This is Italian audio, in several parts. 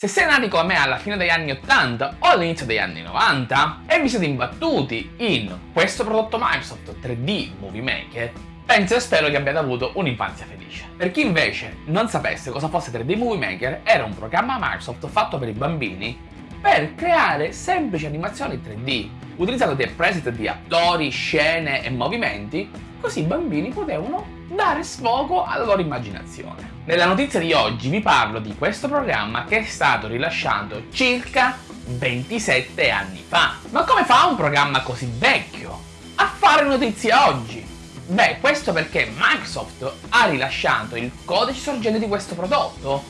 Se siete nati come me alla fine degli anni 80 o all'inizio degli anni 90 e vi siete imbattuti in questo prodotto Microsoft 3D Movie Maker, penso e spero che abbiate avuto un'infanzia felice. Per chi invece non sapesse cosa fosse 3D Movie Maker, era un programma Microsoft fatto per i bambini per creare semplici animazioni 3D, utilizzando dei preset di attori, scene e movimenti, così i bambini potevano dare sfogo alla loro immaginazione. Nella notizia di oggi vi parlo di questo programma che è stato rilasciato circa 27 anni fa. Ma come fa un programma così vecchio a fare notizia oggi? Beh, questo perché Microsoft ha rilasciato il codice sorgente di questo prodotto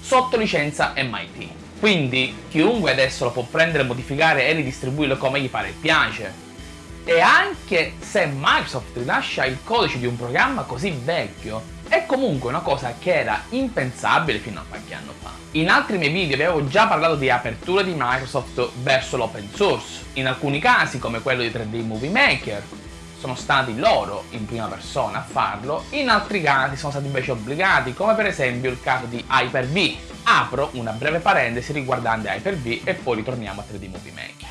sotto licenza MIT. Quindi chiunque adesso lo può prendere, modificare e ridistribuirlo come gli pare e piace. E anche se Microsoft rilascia il codice di un programma così vecchio, è comunque una cosa che era impensabile fino a qualche anno fa. In altri miei video vi avevo già parlato di apertura di Microsoft verso l'open source, in alcuni casi come quello di 3D Movie Maker, sono stati loro in prima persona a farlo, in altri casi sono stati invece obbligati, come per esempio il caso di Hyper-V. Apro una breve parentesi riguardante Hyper-V e poi ritorniamo a 3D Movie Maker.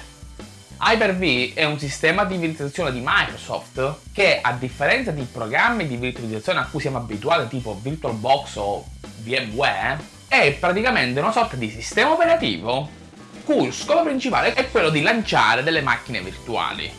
Hyper-V è un sistema di virtualizzazione di Microsoft che, a differenza di programmi di virtualizzazione a cui siamo abituati tipo VirtualBox o VMware, è praticamente una sorta di sistema operativo cui il scopo principale è quello di lanciare delle macchine virtuali.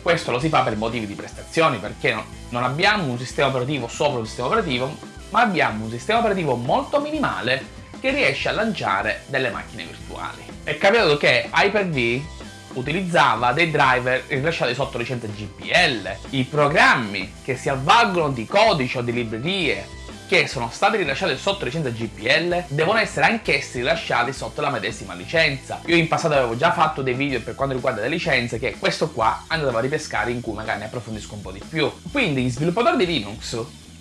Questo lo si fa per motivi di prestazioni perché non abbiamo un sistema operativo sopra un sistema operativo, ma abbiamo un sistema operativo molto minimale che riesce a lanciare delle macchine virtuali. È capitato che Hyper-V utilizzava dei driver rilasciati sotto licenza GPL. I programmi che si avvalgono di codici o di librerie che sono stati rilasciati sotto licenza GPL devono essere anch'essi rilasciati sotto la medesima licenza. Io in passato avevo già fatto dei video per quanto riguarda le licenze che questo qua andavo a ripescare in cui magari ne approfondisco un po' di più. Quindi gli sviluppatori di Linux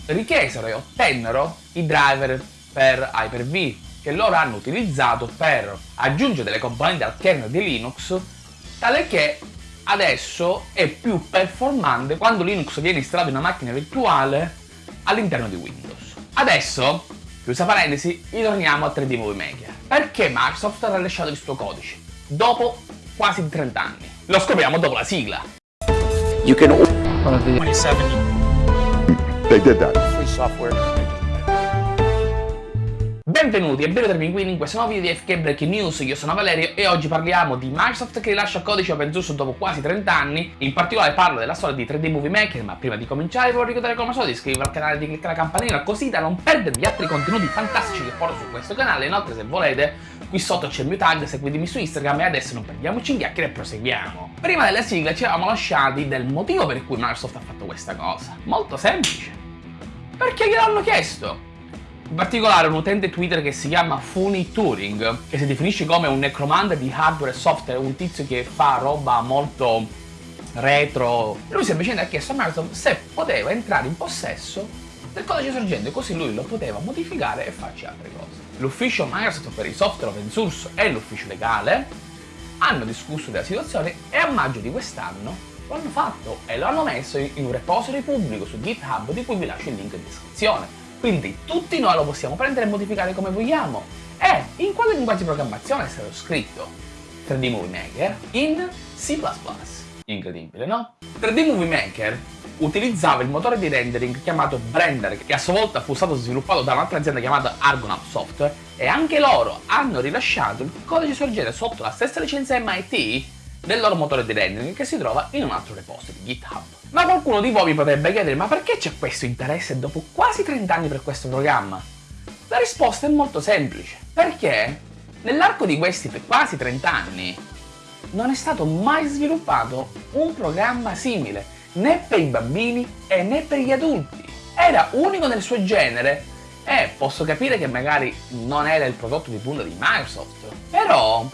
richiesero e ottennero i driver per Hyper-V che loro hanno utilizzato per aggiungere delle componenti al kernel di Linux tale che adesso è più performante quando Linux viene installato in una macchina virtuale all'interno di Windows. Adesso, chiusa parentesi, ritorniamo a 3D Movie Maker. Perché Microsoft ha rilasciato il suo codice? Dopo quasi 30 anni. Lo scopriamo dopo la sigla. You can... 27. They did that. Free software. Benvenuti e benvenuti qui in questo nuovo video di FK Breaking News, io sono Valerio e oggi parliamo di Microsoft che rilascia codice open source dopo quasi 30 anni, in particolare parlo della storia di 3D Movie Maker, ma prima di cominciare voglio ricordare come al solito di iscrivervi al canale e di cliccare la campanella così da non perdervi altri contenuti fantastici che porto su questo canale, inoltre se volete qui sotto c'è il mio tag, seguitemi su Instagram e adesso non perdiamoci in chiacchiere e proseguiamo. Prima delle sigle ci eravamo lasciati del motivo per cui Microsoft ha fatto questa cosa, molto semplice, perché gliel'hanno chiesto. In particolare un utente Twitter che si chiama Funny Turing, che si definisce come un necromante di hardware e software, un tizio che fa roba molto retro. Lui semplicemente ha chiesto a Microsoft se poteva entrare in possesso del codice sorgente, così lui lo poteva modificare e farci altre cose. L'ufficio Microsoft per i software open source e l'ufficio legale hanno discusso della situazione e a maggio di quest'anno lo hanno fatto e lo hanno messo in un repository pubblico su GitHub di cui vi lascio il link in descrizione. Quindi tutti noi lo possiamo prendere e modificare come vogliamo. E in quale linguaggio di programmazione è stato scritto 3D Movie Maker? In C++. Incredibile, no? 3D Movie Maker utilizzava il motore di rendering chiamato Blender, che a sua volta fu stato sviluppato da un'altra azienda chiamata Argonaut Software, e anche loro hanno rilasciato il codice sorgente sotto la stessa licenza MIT del loro motore di rendering che si trova in un altro repository, GitHub. Ma qualcuno di voi mi potrebbe chiedere, ma perché c'è questo interesse dopo quasi 30 anni per questo programma? La risposta è molto semplice, perché nell'arco di questi quasi 30 anni non è stato mai sviluppato un programma simile, né per i bambini e né per gli adulti. Era unico nel suo genere e posso capire che magari non era il prodotto di punta di Microsoft, però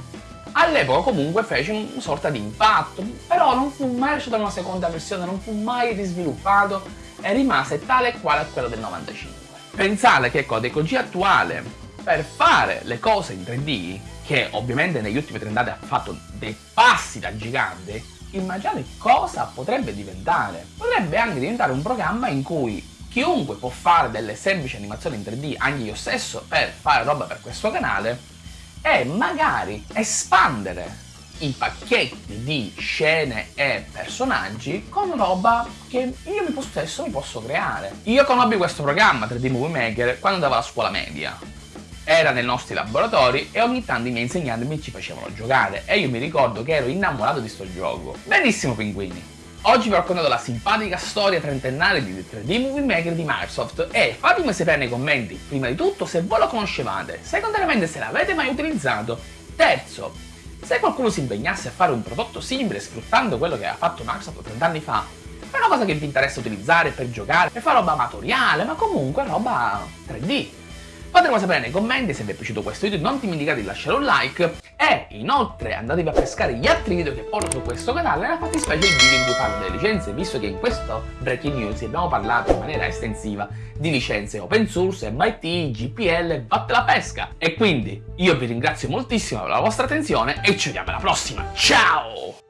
All'epoca comunque fece una sorta di impatto, però non fu mai lasciato una seconda versione, non fu mai risviluppato e rimase tale e quale a quello del 95. Pensate che con tecnologia attuale, per fare le cose in 3D, che ovviamente negli ultimi 30 anni ha fatto dei passi da gigante, immaginate cosa potrebbe diventare. Potrebbe anche diventare un programma in cui chiunque può fare delle semplici animazioni in 3D, anche io stesso, per fare roba per questo canale, e magari espandere i pacchetti di scene e personaggi con roba che io stesso mi posso creare. Io conobbi questo programma 3D Movie Maker quando andavo alla scuola media. Era nei nostri laboratori e ogni tanto i miei insegnanti mi ci facevano giocare e io mi ricordo che ero innamorato di sto gioco. Benissimo pinguini! Oggi vi ho raccontato la simpatica storia trentennale di 3D Movie Maker di Microsoft. E fatemi sapere nei commenti, prima di tutto, se voi lo conoscevate, secondariamente se l'avete mai utilizzato, terzo, se qualcuno si impegnasse a fare un prodotto simile sfruttando quello che aveva fatto Microsoft 30 anni fa, è una cosa che vi interessa utilizzare per giocare, per fare roba amatoriale, ma comunque roba 3D. Fatemelo sapere nei commenti se vi è piaciuto questo video, non dimenticate di lasciare un like e inoltre andatevi a pescare gli altri video che porto su questo canale, nella fattispecie il video in cui parlo delle licenze, visto che in questo Breaking News abbiamo parlato in maniera estensiva di licenze open source, MIT, GPL, batte la pesca. E quindi io vi ringrazio moltissimo per la vostra attenzione e ci vediamo alla prossima, ciao!